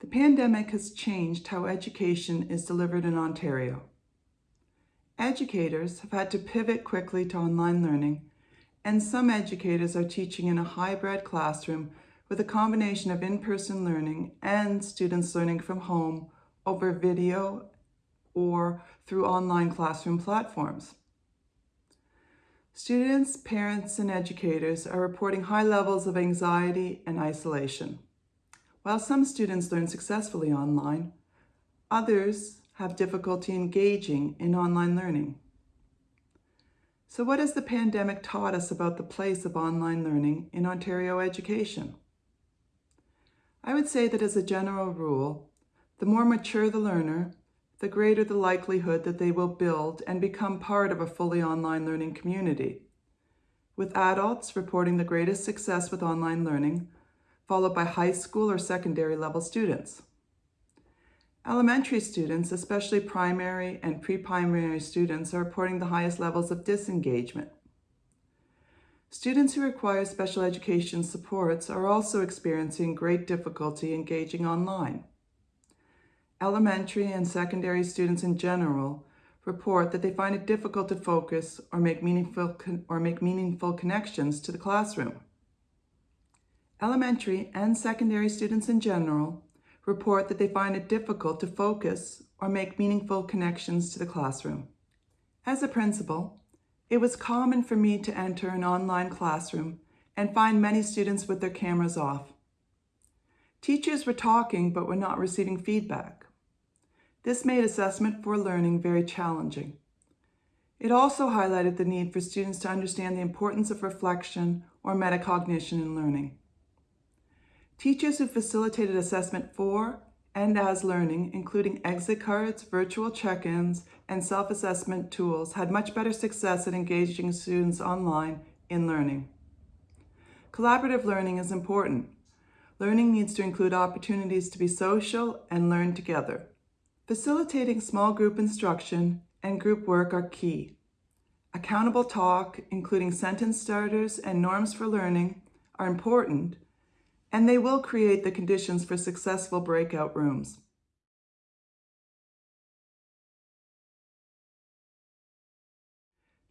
The pandemic has changed how education is delivered in Ontario. Educators have had to pivot quickly to online learning, and some educators are teaching in a hybrid classroom with a combination of in-person learning and students learning from home over video or through online classroom platforms. Students, parents, and educators are reporting high levels of anxiety and isolation. While some students learn successfully online, others have difficulty engaging in online learning. So what has the pandemic taught us about the place of online learning in Ontario education? I would say that as a general rule, the more mature the learner, the greater the likelihood that they will build and become part of a fully online learning community, with adults reporting the greatest success with online learning, followed by high school or secondary level students. Elementary students, especially primary and pre-primary students, are reporting the highest levels of disengagement. Students who require special education supports are also experiencing great difficulty engaging online. Elementary and secondary students in general report that they find it difficult to focus or make meaningful, or make meaningful connections to the classroom. Elementary and secondary students in general report that they find it difficult to focus or make meaningful connections to the classroom. As a principal, it was common for me to enter an online classroom and find many students with their cameras off. Teachers were talking but were not receiving feedback. This made assessment for learning very challenging. It also highlighted the need for students to understand the importance of reflection or metacognition in learning. Teachers who facilitated assessment for and as learning, including exit cards, virtual check-ins, and self-assessment tools, had much better success at engaging students online in learning. Collaborative learning is important. Learning needs to include opportunities to be social and learn together. Facilitating small group instruction and group work are key. Accountable talk, including sentence starters and norms for learning, are important, and they will create the conditions for successful breakout rooms.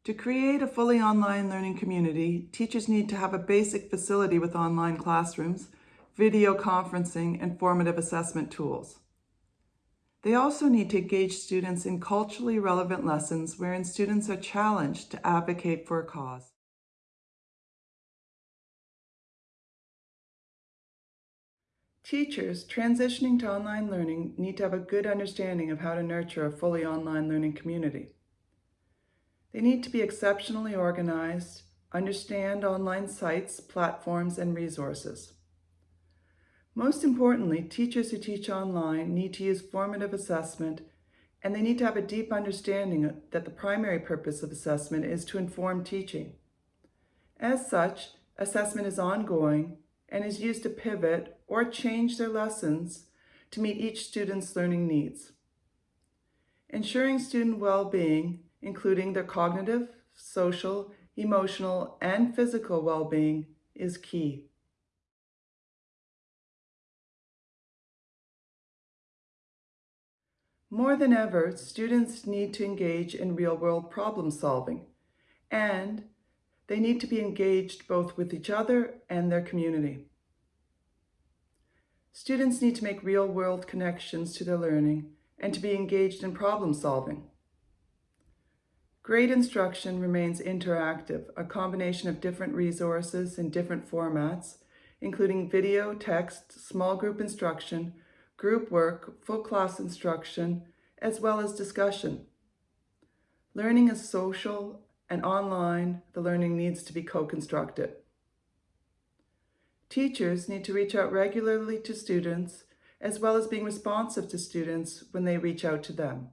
To create a fully online learning community, teachers need to have a basic facility with online classrooms, video conferencing, and formative assessment tools. They also need to engage students in culturally relevant lessons wherein students are challenged to advocate for a cause. Teachers transitioning to online learning need to have a good understanding of how to nurture a fully online learning community. They need to be exceptionally organized, understand online sites, platforms, and resources. Most importantly, teachers who teach online need to use formative assessment and they need to have a deep understanding that the primary purpose of assessment is to inform teaching. As such, assessment is ongoing and is used to pivot or change their lessons to meet each student's learning needs. Ensuring student well-being, including their cognitive, social, emotional, and physical well-being is key. More than ever, students need to engage in real-world problem solving, and they need to be engaged both with each other and their community. Students need to make real-world connections to their learning and to be engaged in problem solving. Great instruction remains interactive, a combination of different resources in different formats, including video, text, small group instruction, group work, full class instruction, as well as discussion. Learning is social and online, the learning needs to be co-constructed. Teachers need to reach out regularly to students, as well as being responsive to students when they reach out to them.